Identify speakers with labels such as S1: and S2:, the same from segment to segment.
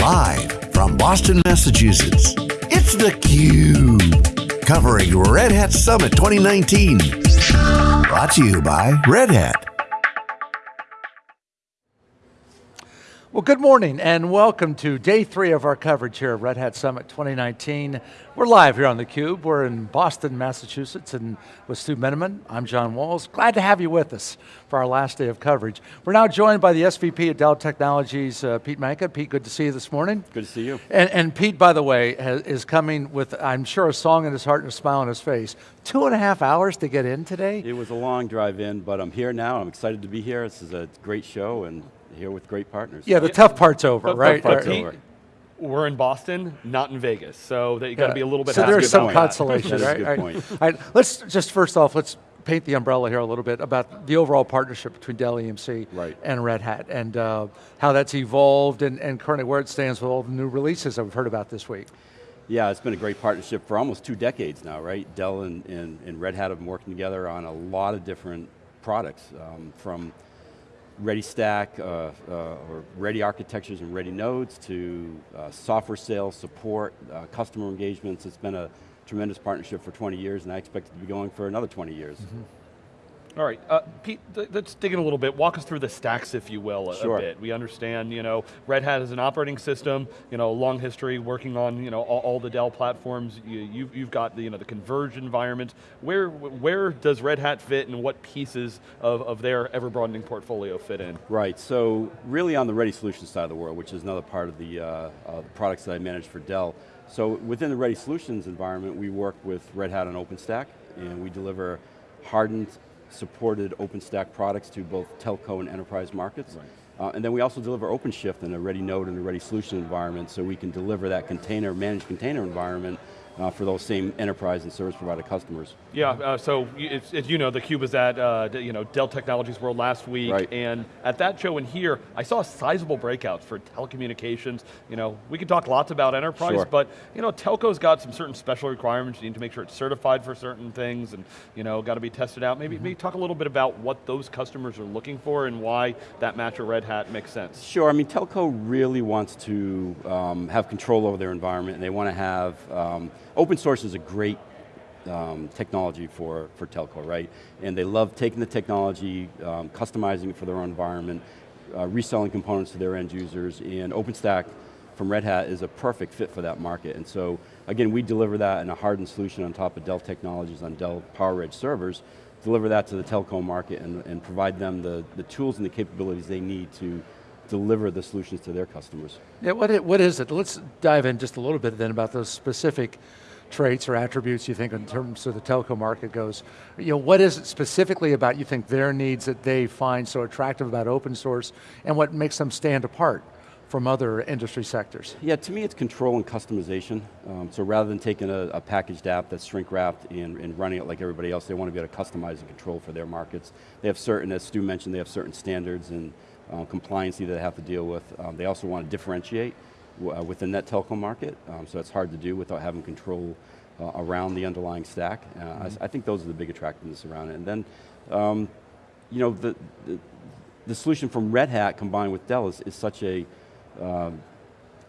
S1: Live from Boston, Massachusetts, it's theCUBE. Covering Red Hat Summit 2019. Brought to you by Red Hat.
S2: Well, good morning and welcome to day three of our coverage here at Red Hat Summit 2019. We're live here on theCUBE. We're in Boston, Massachusetts and with Stu Miniman. I'm John Walls. Glad to have you with us for our last day of coverage. We're now joined by the SVP at Dell Technologies, uh, Pete Manca. Pete, good to see you this morning.
S3: Good to see you.
S2: And, and Pete, by the way, has, is coming with, I'm sure, a song in his heart and a smile on his face. Two and a half hours to get in today?
S3: It was a long drive in, but I'm here now. I'm excited to be here. This is a great show and here with great partners.
S2: Yeah, the yeah. tough part's over,
S4: but,
S2: right?
S4: But, but we're in Boston, not in Vegas, so that you got to yeah. be a little bit.
S2: So there's some
S3: point.
S2: consolation, right?
S3: Good point.
S2: All right, let's just first off, let's paint the umbrella here a little bit about the overall partnership between Dell EMC
S3: right.
S2: and Red Hat, and uh, how that's evolved, and, and currently where it stands with all the new releases that we've heard about this week.
S3: Yeah, it's been a great partnership for almost two decades now, right? Dell and, and, and Red Hat have been working together on a lot of different products, um, from ready stack uh, uh, or ready architectures and ready nodes to uh, software sales, support, uh, customer engagements. It's been a tremendous partnership for 20 years and I expect it to be going for another 20 years. Mm -hmm.
S4: All right, uh, Pete, let's dig in a little bit. Walk us through the stacks, if you will, a,
S3: sure.
S4: a, bit. We understand, you know, Red Hat is an operating system, you know, long history working on, you know, all, all the Dell platforms. You, have you've, you've got the, you know, the converged environment. Where, where does Red Hat fit and what pieces of, of their ever-broadening portfolio fit in?
S3: Right, so really on the Ready Solutions side of the world, which is another part of the, uh, uh, the products that I manage for Dell. So within the Ready Solutions environment, we work with Red Hat on OpenStack, and we deliver hardened supported OpenStack products to both telco and enterprise markets. Right. Uh, and then we also deliver OpenShift in a ready node and a ready solution environment so we can deliver that container, managed container environment uh, for those same enterprise and service provider customers.
S4: Yeah, uh, so it's, it's, you know, the Cube was at uh, you know, Dell Technologies World last week,
S3: right.
S4: and at that show in here, I saw sizable breakouts for telecommunications. You know, we could talk lots about enterprise,
S3: sure.
S4: but you know, telco's got some certain special requirements. You need to make sure it's certified for certain things, and you know, got to be tested out. Maybe, mm -hmm. maybe talk a little bit about what those customers are looking for and why that match of Red Hat makes sense.
S3: Sure, I mean, telco really wants to um, have control over their environment, and they want to have um, open source is a great um, technology for, for telco, right? And they love taking the technology, um, customizing it for their own environment, uh, reselling components to their end users, and OpenStack from Red Hat is a perfect fit for that market. And so, again, we deliver that in a hardened solution on top of Dell technologies on Dell PowerEdge servers, deliver that to the telco market and, and provide them the, the tools and the capabilities they need to deliver the solutions to their customers.
S2: Yeah, what, what is it? Let's dive in just a little bit then about those specific traits or attributes you think in terms of the telco market goes. You know, what is it specifically about you think their needs that they find so attractive about open source and what makes them stand apart? from other industry sectors?
S3: Yeah, to me it's control and customization. Um, so rather than taking a, a packaged app that's shrink wrapped and, and, running it like everybody else, they want to be able to customize and control for their markets. They have certain, as Stu mentioned, they have certain standards and uh, compliance that they have to deal with. Um, they also want to differentiate uh, within that telco market, um, so it's hard to do without having control uh, around the underlying stack. Uh, mm -hmm. I, mm-hmm. I, think those are the big attractiveness around it. And then, um, you know, the, the, the, solution from Red Hat combined with Dell is, is such a um,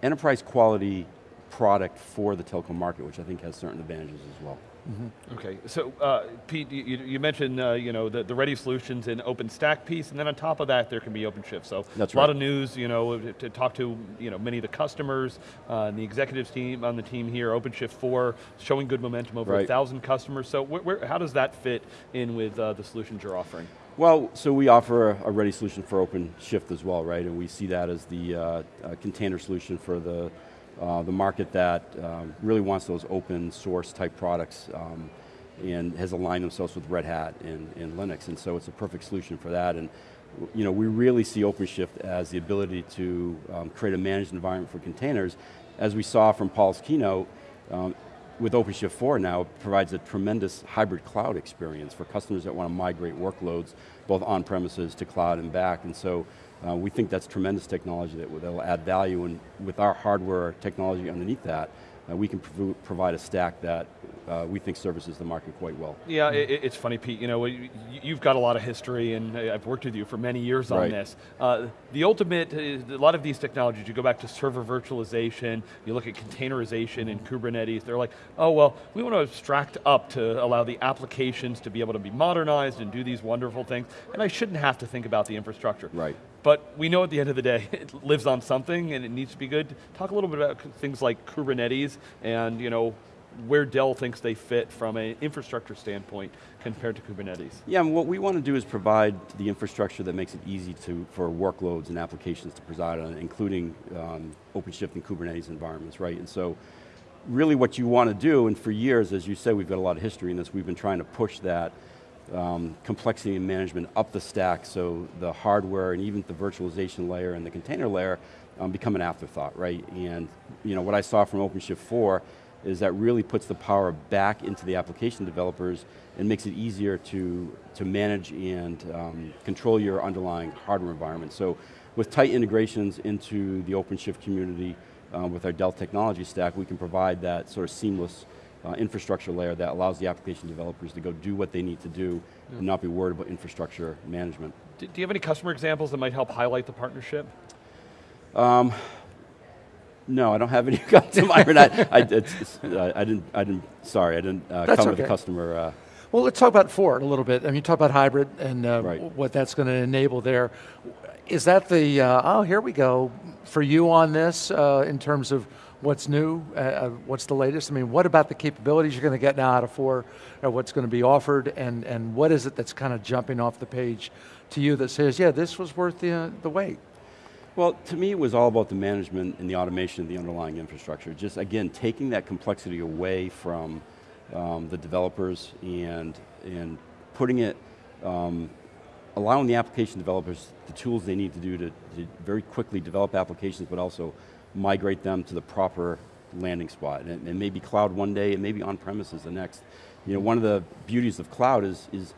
S3: enterprise quality product for the telco market, which I think has certain advantages as well.
S4: Mm -hmm. Okay, so uh, Pete, you, you mentioned uh, you know the, the ready solutions and OpenStack piece, and then on top of that, there can be OpenShift. So
S3: That's
S4: a
S3: right.
S4: lot of news, you know, to talk to you know many of the customers, uh, and the executives team on the team here, OpenShift 4, showing good momentum over
S3: right.
S4: a thousand customers. So where, where, how does that fit in with uh, the solutions you're offering?
S3: Well, so we offer a, a, ready solution for OpenShift as well, right? And we see that as the uh, container solution for the uh, the market that um, really wants those open source type products um, and has aligned themselves with Red Hat and, and, Linux, and so it's a perfect solution for that. And you know, we really see OpenShift as the ability to um, create a managed environment for containers. As we saw from Paul's keynote, um, with OpenShift 4 now, it provides a tremendous hybrid cloud experience for customers that want to migrate workloads, both on premises to cloud and back. And so uh, we think that's tremendous technology that will add value, and with our hardware technology underneath that, uh, we can prov provide a stack that uh, we think services the market quite well.
S4: Yeah, it, it's funny, Pete. You know, you've got a lot of history, and I've worked with you for many years
S3: right.
S4: on this. Uh, the ultimate, uh, a lot of these technologies, you go back to server virtualization, you look at containerization and Kubernetes. They're like, oh well, we want to abstract up to allow the applications to be able to be modernized and do these wonderful things, and I shouldn't have to think about the infrastructure.
S3: Right.
S4: But we know at the end of the day, it lives on something and it needs to be good. Talk a little bit about things like Kubernetes and you know, where Dell thinks they fit from an infrastructure standpoint compared to Kubernetes.
S3: Yeah, and what we want to do is provide the infrastructure that makes it easy to, for workloads and applications to preside on, including um, OpenShift and Kubernetes environments, right? And so, really what you want to do, and for years, as you said, we've got a lot of history in this, we've been trying to push that um, complexity and management up the stack so the hardware and even the virtualization layer and the container layer um, become an afterthought, right? And you know, what I saw from OpenShift 4 is that really puts the power back into the application developers and makes it easier to, to manage and um, control your underlying hardware environment. So with tight integrations into the OpenShift community, uh, with our Dell technology stack, we can provide that sort of seamless uh, infrastructure layer that allows the application developers to go do what they need to do yeah. and not be worried about infrastructure management.
S4: Do, do, you have any customer examples that might help highlight the partnership?
S3: Um, no, I don't have any to. I, I, it's, uh, I, didn't. I didn't. Sorry, I didn't uh, come okay. with a customer. Uh,
S2: well, let's talk about 4 a little bit. I mean, you talk about hybrid and uh, right. what that's going to enable there. Is that the uh, oh here we go for you on this uh, in terms of what's new, uh, uh, what's the latest? I mean, what about the capabilities you're going to get now out of four, or what's going to be offered, and, and what is it that's kind of jumping off the page to you that says, yeah, this was worth the, uh, the wait?
S3: Well, to me, it was all about the management and the automation of the underlying infrastructure. Just, again, taking that complexity away from um, the developers and, and putting it, um, allowing the application developers the tools they need to do to, to very quickly develop applications, but also migrate them to the proper landing spot. And it, may be cloud one day, it may be on-premises the next. You know, one of the beauties of cloud is, is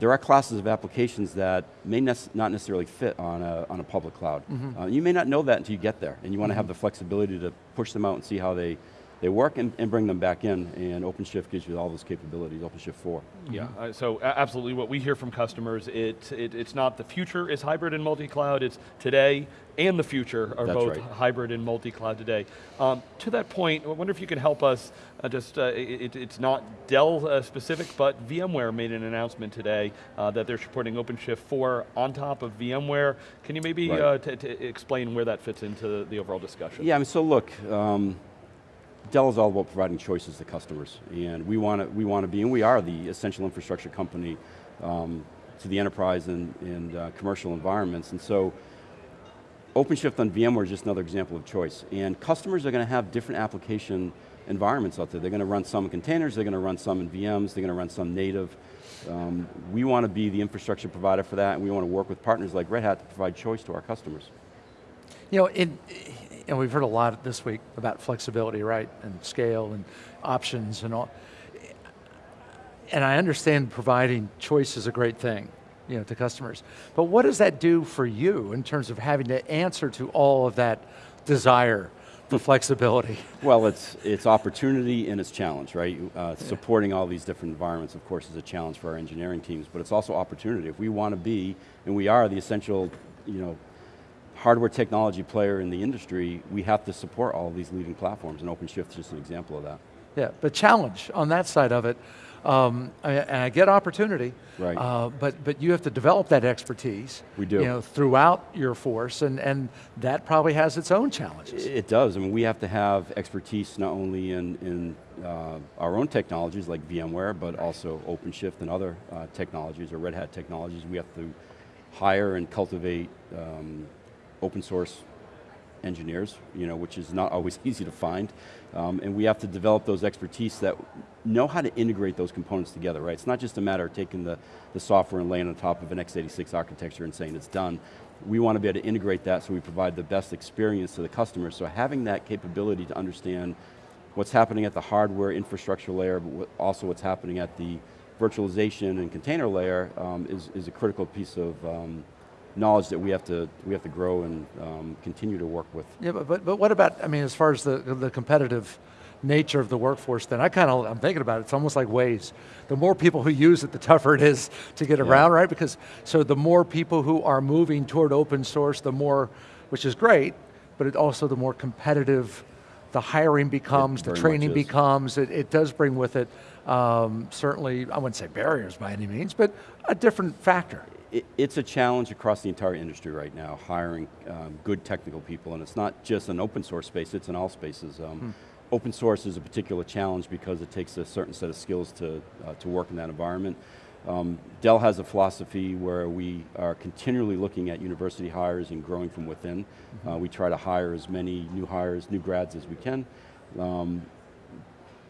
S3: there are classes of applications that may ne not necessarily fit on a, on a public cloud. Mm -hmm. uh, you may not know that until you get there, and you want to mm -hmm. have the flexibility to push them out and see how they, they work and, and, bring them back in, and OpenShift gives you all those capabilities, OpenShift 4.
S4: Yeah, mm -hmm. uh, so absolutely what we hear from customers, it, it, it's not the future is hybrid and multi-cloud, it's today and the future are
S3: That's
S4: both
S3: right.
S4: hybrid and multi-cloud today. Um, to that point, I wonder if you can help us, uh, just, uh, it, it's not Dell uh, specific, but VMware made an announcement today uh, that they're supporting OpenShift 4 on top of VMware. Can you maybe
S3: right.
S4: explain where that fits into the overall discussion?
S3: Yeah, I mean, so look, um, Dell is all about providing choices to customers, and we want to we want to be, and we are the essential infrastructure company um, to the enterprise and, and uh, commercial environments, and so OpenShift on VMware is just another example of choice, and customers are going to have different application environments out there. They're going to run some in containers, they're going to run some in VMs, they're going to run some native. Um, we want to be the infrastructure provider for that, and we want to work with partners like Red Hat to provide choice to our customers.
S2: You know, it, and we've heard a lot this week about flexibility, right, and scale and options and all. And I understand providing choice is a great thing, you know, to customers. But what does that do for you in terms of having to answer to all of that desire for flexibility?
S3: Well, it's, it's opportunity and it's challenge, right? Uh, yeah. Supporting all these different environments, of course, is a challenge for our engineering teams, but it's also opportunity. If we want to be, and we are the essential, you know, hardware technology player in the industry, we have to support all these leading platforms, and OpenShift is just an example of that.
S2: Yeah, but challenge on that side of it, um, and I get opportunity,
S3: right.
S2: Uh, but, but you have to develop that expertise
S3: we do.
S2: You know, throughout your force, and, and that probably has its own challenges.
S3: It does, I mean, we have to have expertise not only in, in uh, our own technologies like VMware, but also OpenShift and other uh, technologies, or Red Hat technologies. We have to hire and cultivate um, open source engineers, you know, which is not always easy to find. Um, and we have to develop those expertise that know how to integrate those components together, right? It's not just a matter of taking the, the software and laying on top of an x86 architecture and saying it's done. We want to be able to integrate that so we provide the best experience to the customer. So having that capability to understand what's happening at the hardware infrastructure layer, but also what's happening at the virtualization and container layer um, is, is a critical piece of um, knowledge that we have to we have to grow and um, continue to work with.
S2: Yeah, but, but but what about? I mean, as far as the the competitive nature of the workforce, then I kind of, I'm thinking about it, it's almost like Waze. The more people who use it, the tougher it is to get around, right? Because, so the more people who are moving toward open source, the more, which is great, but it also the more competitive the hiring becomes, the training becomes, it, it does bring with it um, certainly, I wouldn't say barriers by any means, but a different factor.
S3: It, it's a challenge across the entire industry right now, hiring um, good technical people, and it's not just an open source space, it's in all spaces. Um, Open source is a particular challenge because it takes a certain set of skills to, uh, to work in that environment. Um, Dell has a philosophy where we are continually looking at university hires and growing from within. Uh, we try to hire as many new hires, new grads as we can. Um,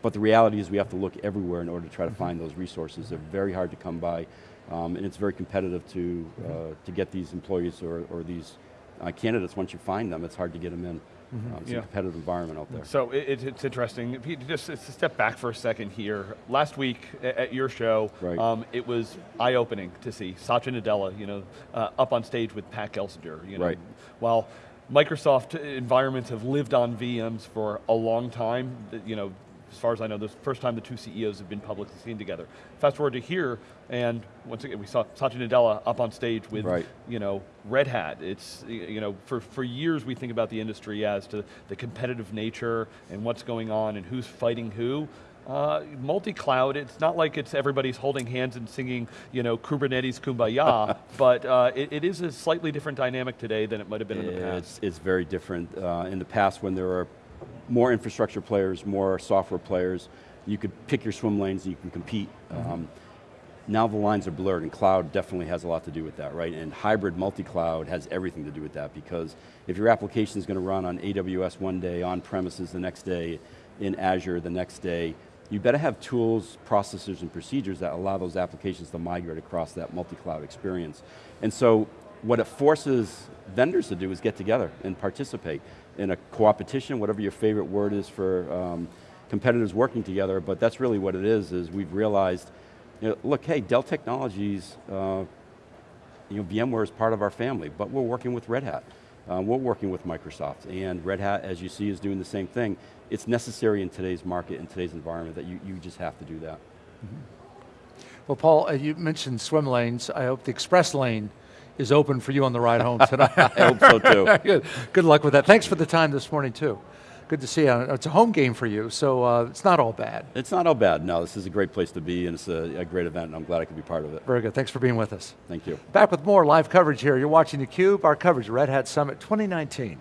S3: but the reality is we have to look everywhere in order to try to find those resources. They're very hard to come by, um, and it's very competitive to, uh, to get these employees or, or these uh, candidates. Once you find them, it's hard to get them in. Um, it's
S4: Yeah.
S3: a competitive environment out there.
S4: So it, it- it's interesting. Just to step back for a second here. Last week at your show,
S3: Right.
S4: um, it was eye-opening to see Satya Nadella, you know, uh, up on stage with Pat Gelsinger. You know,
S3: Right.
S4: While Microsoft environments have lived on VMs for a long time, you know, as far as I know, this is the first time the two CEOs have been publicly seen together. Fast forward to here, and once again, we saw Satya Nadella up on stage with
S3: Right.
S4: you know, Red Hat, it's, you know, for, for years we think about the industry as to the competitive nature and what's going on and who's fighting who. Uh, multi-cloud, it's not like it's everybody's holding hands and singing, you know, Kubernetes Kumbaya, but uh, it, it is a slightly different dynamic today than it might have been in the past.
S3: It's, it's very different. Uh, in the past, when there were more infrastructure players, more software players, you could pick your swim lanes and you can compete. Um, now the lines are blurred, and cloud definitely has a lot to do with that, right? And hybrid multi-cloud has everything to do with that because if your application is going to run on AWS one day, on premises the next day, in Azure the next day, you better have tools, processes, and procedures that allow those applications to migrate across that multi-cloud experience. And so what it forces vendors to do is get together and participate in a co-opetition, whatever your favorite word is for um, competitors working together, but that's really what it is, is we've realized, you know, look, hey, Dell Technologies, uh, you know, VMware is part of our family, but we're working with Red Hat. Uh, we're working with Microsoft, and Red Hat, as you see, is doing the same thing. It's necessary in today's market, in today's environment, that you, you just have to do that.
S2: Well, Paul, uh, you mentioned swim lanes. I hope the express lane is open for you on the ride home tonight.
S3: I hope so too.
S2: Good. Good luck with that. Thanks for the time this morning too. Good to see you. It's a home game for you, so uh, it's not all bad.
S3: It's not all bad, no, this is a great place to be, and it's a, a great event, and I'm glad I could be part of it.
S2: Very good. Thanks for being with us.
S3: Thank you.
S2: Back with more live coverage here. You're watching theCUBE, our coverage of Red Hat Summit 2019.